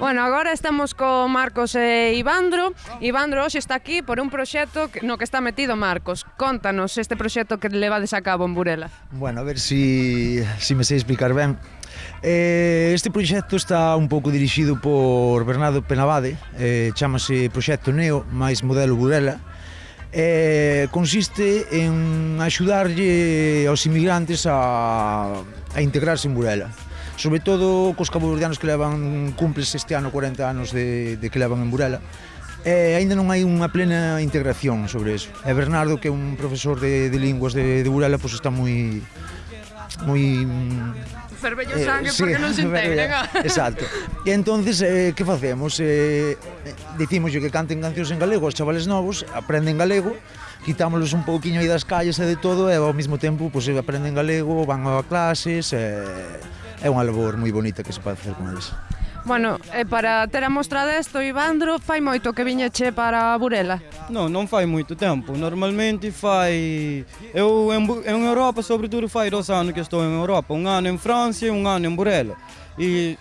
Bueno, agora estamos co Marcos e Ivandro. Ivandro hoxe está aquí por un proxecto no que está metido Marcos. Contanos este proxecto que levades a cabo en Burela. Bueno, a ver si, si me sei explicar ben. Eh, este proxecto está un pouco dirixido por Bernardo Penavade, eh, chamase Proxecto Neo, máis Modelo Burela, eh, consiste en axudarlle aos inmigrantes a, a integrarse en Burela sobre todo cos caboverdianos que levan cumples este ano 40 anos de, de que levan en Burela e aínda non hai unha plena integración sobre eso. E Bernardo, que é un profesor de, de linguas de, de Burela, pois está moi moi mm, cervello sangue eh, porque non se integren. Exacto. E entonces eh, que facemos? Eh, dicimos que canten cancións en galego aos chavales novos, aprenden galego, quitámoslos un pouquiño aí das calles e de todo e ao mesmo tempo pois pues, aprenden galego, van a clases e eh, é unha labor moi bonita que se pode facer con eles. Bueno, e para ter a mostra desto, Ivandro, fai moito que viñeche para Burela? Non, non fai moito tempo. Normalmente fai... Eu en, en Europa, sobretudo, fai dos anos que estou en Europa. Un ano en Francia e un ano en Burela. E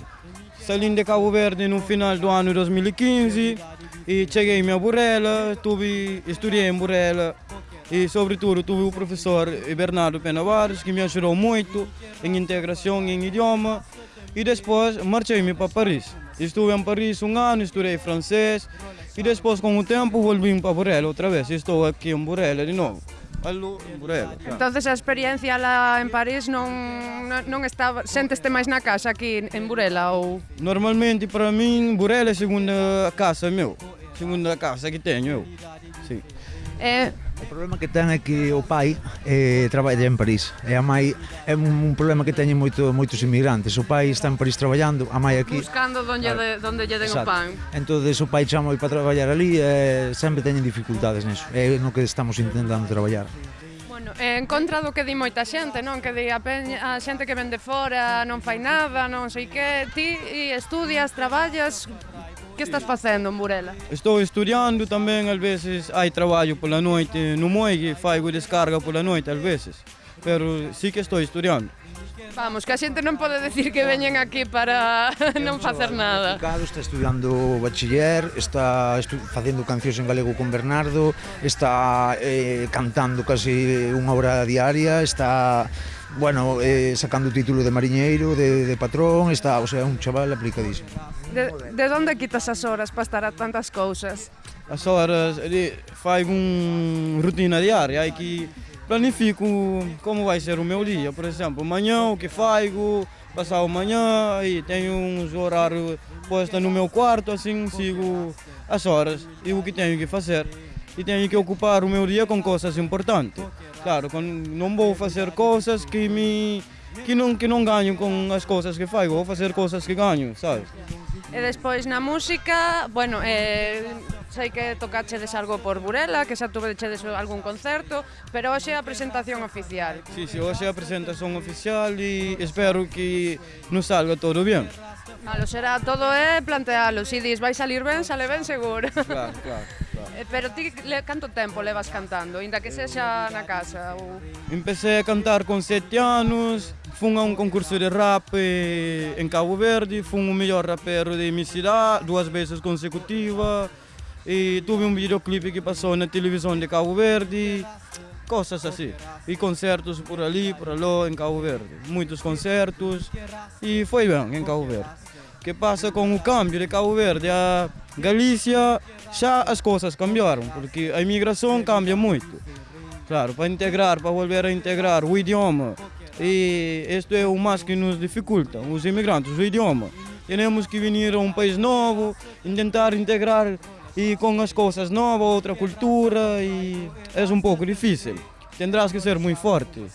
salim de Cabo Verde no final do ano 2015 e cheguei a Burela, estuve, estudei em Burela e, sobretudo, tive o professor Bernardo Penavares que me ajudou muito em integração em idioma. E depois marchei-me para Paris. Estive em Paris um ano, estudei francês e depois, com o tempo, volvi para Burela outra vez. Estou aqui em Burela de novo. Em. Entonces a experiencia lá en París non, non, non estaba, senteste máis na casa aquí en Burela ou Normalmente, para mim, Burela é a segunda casa meu. Segunda casa que tenho eu. Sim. eh, O problema que ten é que o pai eh, traballa en París e a mãe é un, un problema que teñen moito, moitos inmigrantes. O pai está en París traballando, a mãe aquí... Buscando donde, de, donde lle den o pan. Entón, o pai chama para traballar ali e eh, sempre teñen dificultades niso. É no que estamos intentando traballar. Bueno, en contra do que di moita xente, non? Que di a, peña, a xente que vende fora, non fai nada, non sei que, ti estudias, traballas, Que estás facendo en Burela? Estou estudiando tamén, ás veces hai traballo pola noite no Moigue, faigo descarga pola noite, ás veces. Pero sí que estou estudiando. Vamos, que a xente non pode decir que veñen aquí para non facer eh, nada. Está estudiando bachiller, está estu facendo cancións en galego con Bernardo, está eh, cantando casi unha hora diaria, está bueno, eh, sacando o título de mariñeiro, de, de patrón, está, o sea, un chaval aplicadísimo. De, de onde quitas as horas para estar a tantas cousas? As horas, ele fai un rutina diaria, hai que planifico como vai ser o meu dia. Por exemplo, amanhã o que faço, passar amanhã, e tenho uns horários postos no meu quarto, assim sigo as horas e o que tenho que fazer. E tenho que ocupar o meu dia com coisas importantes. Claro, não vou fazer coisas que me que não que não ganho com as coisas que faço, vou fazer coisas que ganho, sabe? E despois na música, bueno, eh, sei que tocachedes algo por Burela, que xa tuvechedes algún concerto, pero hoxe a presentación oficial. Sí, sí, hoxe a presentación oficial e espero que nos salga todo bien. Malo será todo é plantealo, si dis vai salir ben, sale ben seguro. Claro, claro. claro. Eh, pero ti le, canto tempo levas cantando, inda que sexa na casa? Ou... Empecé a cantar con sete anos, fun a un concurso de rap eh, en Cabo Verde, fun o mellor rapero de mi cidade, dúas veces consecutiva, e tive um videoclipe que passou na televisão de Cabo Verde, coisas assim. E concertos por ali, por ali, em Cabo Verde. Muitos concertos, e foi bem em Cabo Verde. Que passa com o câmbio de Cabo Verde? A Galícia, já as coisas cambiaram, porque a imigração cambia muito. Claro, para integrar, para volver a integrar o idioma. E isto é o mais que nos dificulta, os imigrantes, o idioma. Temos que vir a um país novo, tentar integrar e com as coisas novas, outra cultura e é um pouco difícil. Tendrás que ser muito forte.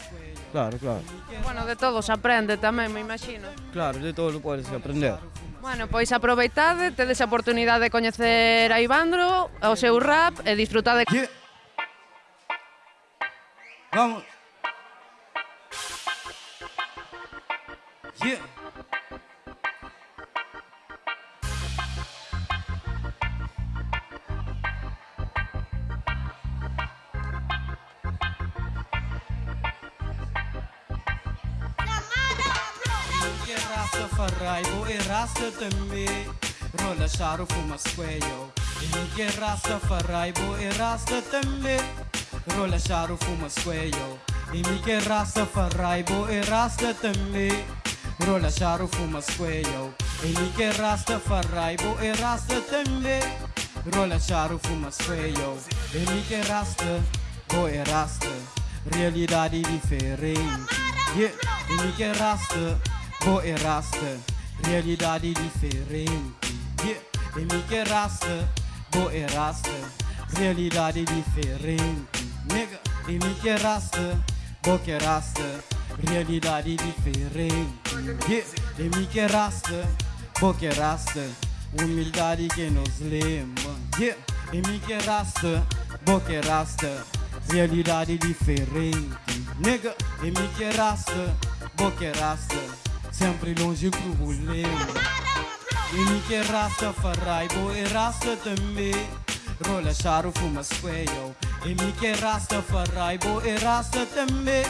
Claro, claro. Bueno, de todo se aprende tamén, me imagino. Claro, de todo podes aprender. Bueno, pois aproveitade, tedes a oportunidade de coñecer a Ivandro, o seu rap e disfrutade. Yeah. Vamos. Yeah. Rastafari e Rasta tambi Rola sharu fuma rasta Inke Rastafari e Rasta tambi Rola sharu fuma rasta Inke Rastafari e Rasta tambi Rola sharu fuma rasta Inke Rastafari e Rasta tambi Rola sharu fuma squeyo Inke Rasta bo e Rasta Realidadi differenti. Yeah, Inke Rasta Boeraste, raça, realidade diferente. Yeah. De queraste, raça, raça, realidade diferente. Nega, de minha raça, boa raça, realidade diferente. Yeah. De minha raça, boa raça, humildade que nos lembra. Yeah. De queraste, raça, raça, realidade diferente. Nega, de minha raça, boa raça. sempre longe com o boleiro. E que raça farrai, bo e rasta também. Rola charo, fuma espelho. E que raça farrai, bo e rasta também.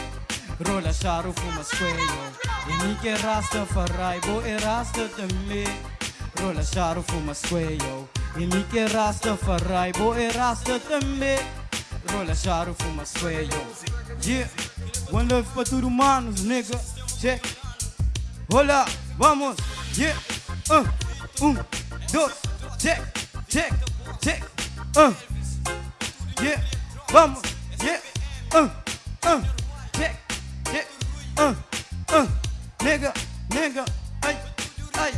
Rola charo, fuma espelho. E que raça farrai, bo e rasta também. Rola charo, fuma espelho. E que raça farrai, bo e rasta também. Rola charo, fuma espelho. Yeah, one love pra tudo, manos, nigga. Check. Hola, vamos, yeah, uh, um, dois, check, check, check, uh, yeah, vamos, yeah, uh, uh, check, check, uh, uh, nigga, nigga, ai, ai.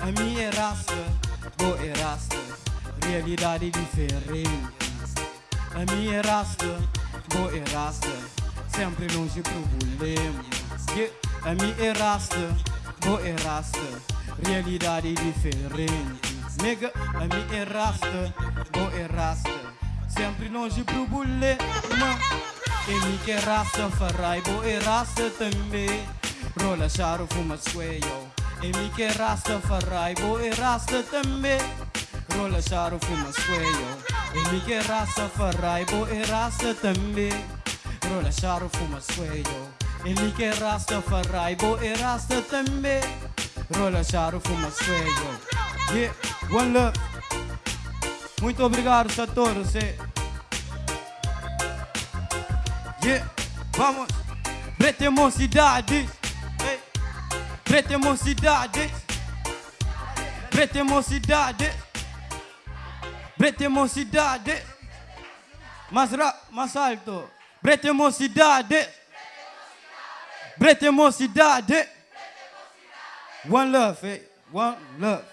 A é raça, boa é raça, realidade diferente. A é raça, boa é raça, sempre longe problema. Yeah. A minha raça, boa raça, realidade diferente. Nega, a minha raça, boa raça, sempre longe problema. E é raça, farai, boa raça também. Rola charo, fuma squayo. E é raça, farai, boa raça também. Rola charo, fuma squayo. E é raça, farai, boa raça também. Rola charo, fuma squayo. اللي كان راسته فالرايبو راسته تمي rola Charo fuma cego Yeah, one love. Muito obrigado a todos eh. Yeah, vamos. Pretemocidades hey. Pretemocidades Pretemocidades Pretemocidades Mais, mais alto. Pretemocidades Preta mocidade. One love, eh? One love.